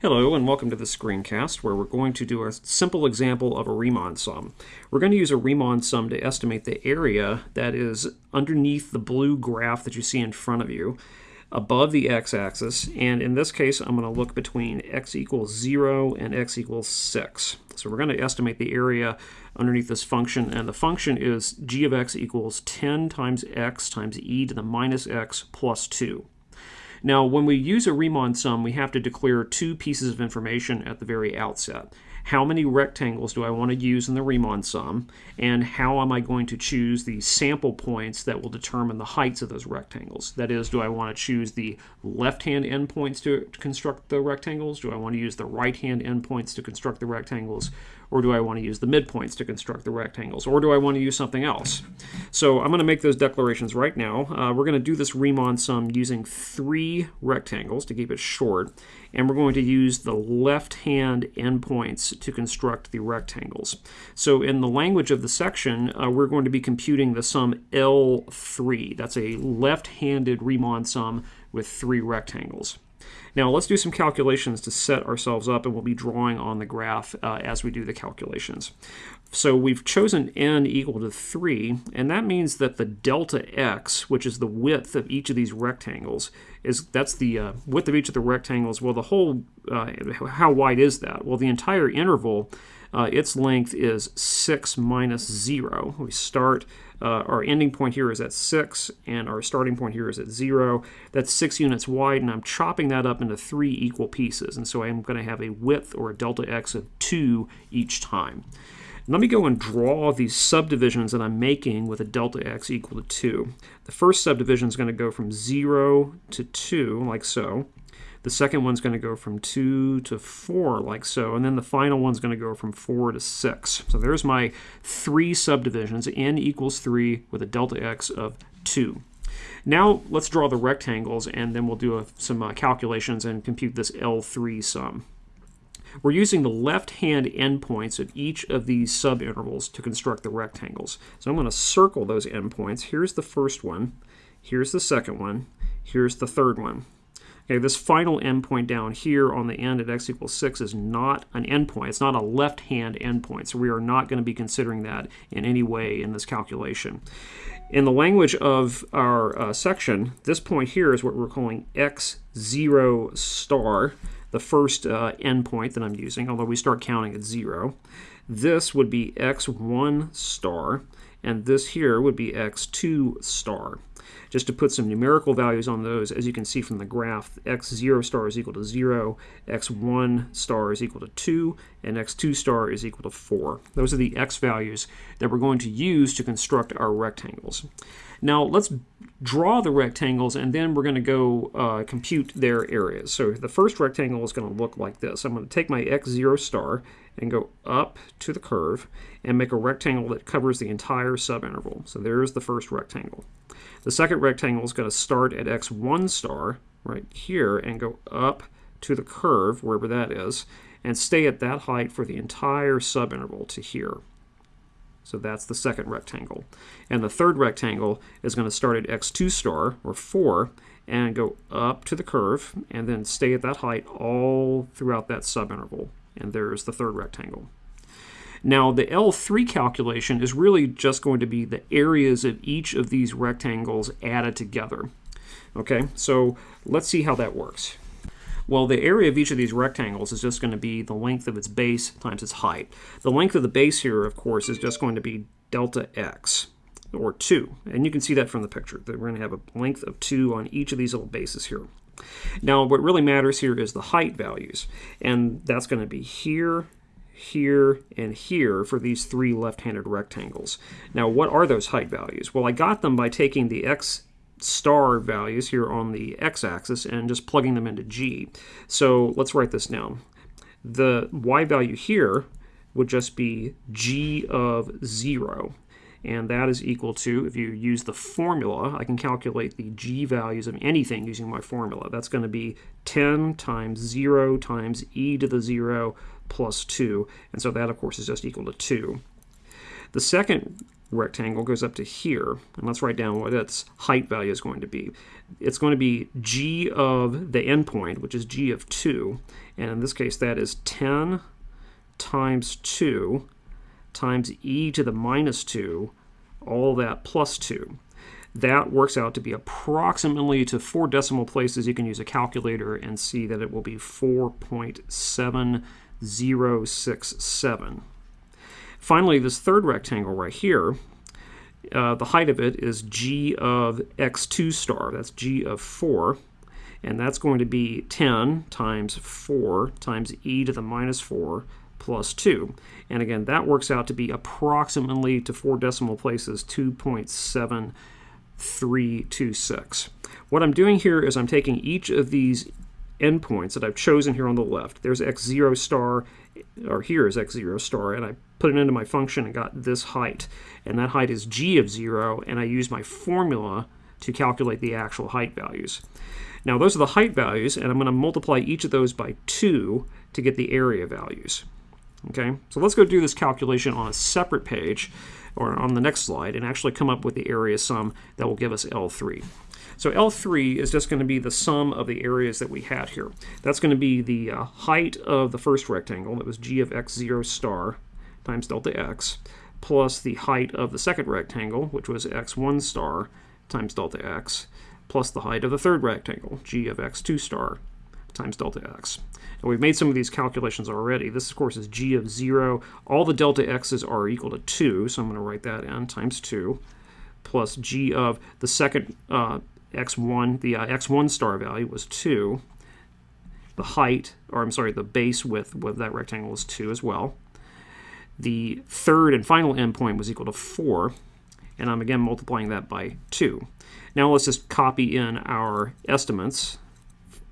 Hello and welcome to the screencast where we're going to do a simple example of a Riemann sum. We're going to use a Riemann sum to estimate the area that is underneath the blue graph that you see in front of you above the x-axis and in this case I'm going to look between x equals 0 and x equals 6. So we're going to estimate the area underneath this function and the function is g of x equals 10 times x times e to the minus x plus 2. Now, when we use a Riemann sum, we have to declare two pieces of information at the very outset. How many rectangles do I want to use in the Riemann sum, and how am I going to choose the sample points that will determine the heights of those rectangles? That is, do I want to choose the left-hand endpoints to construct the rectangles? Do I want to use the right-hand endpoints to construct the rectangles? Or do I want to use the midpoints to construct the rectangles? Or do I want to use something else? So I'm going to make those declarations right now. Uh, we're going to do this Riemann sum using three rectangles to keep it short. And we're going to use the left-hand endpoints to construct the rectangles. So in the language of the section, uh, we're going to be computing the sum L3. That's a left-handed Riemann sum with three rectangles. Now let's do some calculations to set ourselves up and we'll be drawing on the graph uh, as we do the calculations. So we've chosen n equal to 3 and that means that the delta x, which is the width of each of these rectangles, is that's the uh, width of each of the rectangles. Well the whole, uh, how wide is that? Well the entire interval uh, its length is 6 minus 0. We start, uh, our ending point here is at 6, and our starting point here is at 0. That's 6 units wide, and I'm chopping that up into three equal pieces. And so I'm going to have a width, or a delta x, of 2 each time. Let me go and draw these subdivisions that I'm making with a delta x equal to 2. The first subdivision is going to go from 0 to 2, like so. The second one's going to go from 2 to 4, like so. And then the final one's going to go from 4 to 6. So there's my three subdivisions, n equals 3 with a delta x of 2. Now let's draw the rectangles, and then we'll do a, some uh, calculations and compute this L3 sum. We're using the left-hand endpoints of each of these subintervals to construct the rectangles. So I'm going to circle those endpoints. Here's the first one. Here's the second one. Here's the third one. Okay, this final endpoint down here on the end at x equals 6 is not an endpoint. It's not a left-hand endpoint, so we are not going to be considering that in any way in this calculation. In the language of our uh, section, this point here is what we're calling x0 star, the first uh, endpoint that I'm using, although we start counting at 0. This would be x1 star, and this here would be x2 star. Just to put some numerical values on those, as you can see from the graph, x0 star is equal to 0, x1 star is equal to 2, and x2 star is equal to 4. Those are the x values that we're going to use to construct our rectangles. Now let's draw the rectangles and then we're going to go uh, compute their areas. So the first rectangle is going to look like this. I'm going to take my x0 star and go up to the curve and make a rectangle that covers the entire subinterval. So there's the first rectangle. The second rectangle is going to start at x1 star right here and go up to the curve, wherever that is, and stay at that height for the entire subinterval to here. So that's the second rectangle. And the third rectangle is going to start at x2 star, or 4, and go up to the curve, and then stay at that height all throughout that subinterval. And there's the third rectangle. Now, the L3 calculation is really just going to be the areas of each of these rectangles added together. Okay, so let's see how that works. Well, the area of each of these rectangles is just going to be the length of its base times its height. The length of the base here, of course, is just going to be delta x, or 2. And you can see that from the picture. That we're going to have a length of 2 on each of these little bases here. Now, what really matters here is the height values. And that's going to be here, here, and here for these three left-handed rectangles. Now, what are those height values? Well, I got them by taking the x star values here on the x-axis and just plugging them into g. So let's write this down. The y value here would just be g of 0. And that is equal to, if you use the formula, I can calculate the g values of anything using my formula. That's going to be 10 times 0 times e to the 0 plus 2. And so that, of course, is just equal to 2. The second rectangle goes up to here. And let's write down what its height value is going to be. It's going to be g of the endpoint, which is g of 2. And in this case, that is 10 times 2 times e to the minus 2, all that plus 2. That works out to be approximately to four decimal places. You can use a calculator and see that it will be 4.7067. Finally, this third rectangle right here, uh, the height of it is g of x2 star. That's g of 4. And that's going to be 10 times 4 times e to the minus 4 plus 2. And again, that works out to be approximately to four decimal places 2.7326. What I'm doing here is I'm taking each of these endpoints that I've chosen here on the left. There's x0 star, or here is x0 star, and I put it into my function and got this height. And that height is g of 0, and I use my formula to calculate the actual height values. Now those are the height values, and I'm going to multiply each of those by 2 to get the area values. Okay, so let's go do this calculation on a separate page, or on the next slide, and actually come up with the area sum that will give us L3. So L3 is just going to be the sum of the areas that we had here. That's going to be the uh, height of the first rectangle, that was g of x0 star times delta x, plus the height of the second rectangle, which was x1 star times delta x, plus the height of the third rectangle, g of x2 star times delta x. And we've made some of these calculations already. This, of course, is g of 0. All the delta x's are equal to 2, so I'm going to write that in, times 2, plus g of the second uh, x1, the uh, x1 star value was 2. The height, or I'm sorry, the base width of that rectangle is 2 as well. The third and final endpoint was equal to 4, and I'm again multiplying that by 2. Now let's just copy in our estimates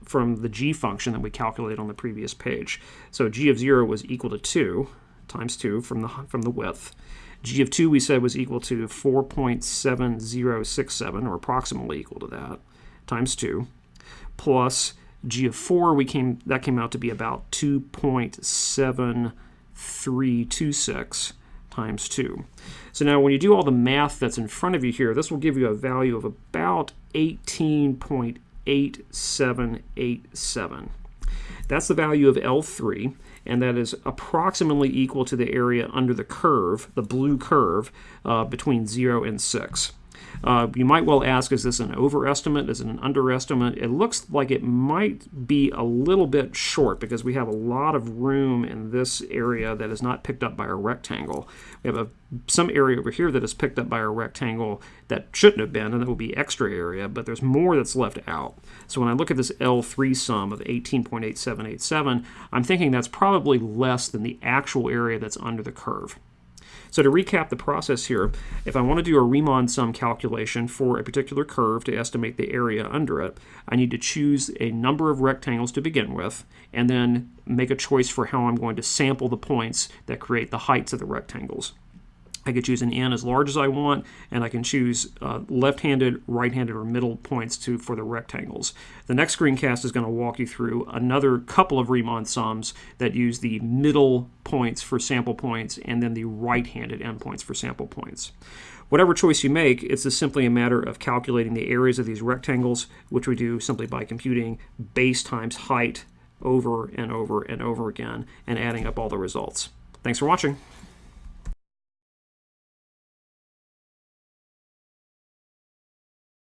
from the g function that we calculated on the previous page. So g of 0 was equal to 2 times 2 from the, from the width. g of 2 we said was equal to 4.7067, or approximately equal to that, times 2, plus g of 4 we came that came out to be about 2.7326 times 2. So now when you do all the math that's in front of you here, this will give you a value of about 18.8 8787. That's the value of L3, and that is approximately equal to the area under the curve, the blue curve, uh, between 0 and 6. Uh, you might well ask, is this an overestimate? Is it an underestimate? It looks like it might be a little bit short because we have a lot of room in this area that is not picked up by a rectangle. We have a, some area over here that is picked up by a rectangle that shouldn't have been, and that will be extra area, but there's more that's left out. So when I look at this L3 sum of 18.8787, I'm thinking that's probably less than the actual area that's under the curve. So to recap the process here, if I want to do a Riemann sum calculation for a particular curve to estimate the area under it, I need to choose a number of rectangles to begin with, and then make a choice for how I'm going to sample the points that create the heights of the rectangles. I could choose an n as large as I want, and I can choose uh, left-handed, right-handed, or middle points to for the rectangles. The next screencast is going to walk you through another couple of Riemann sums that use the middle points for sample points and then the right-handed endpoints for sample points. Whatever choice you make, it's just simply a matter of calculating the areas of these rectangles, which we do simply by computing base times height over and over and over again and adding up all the results. Thanks for watching.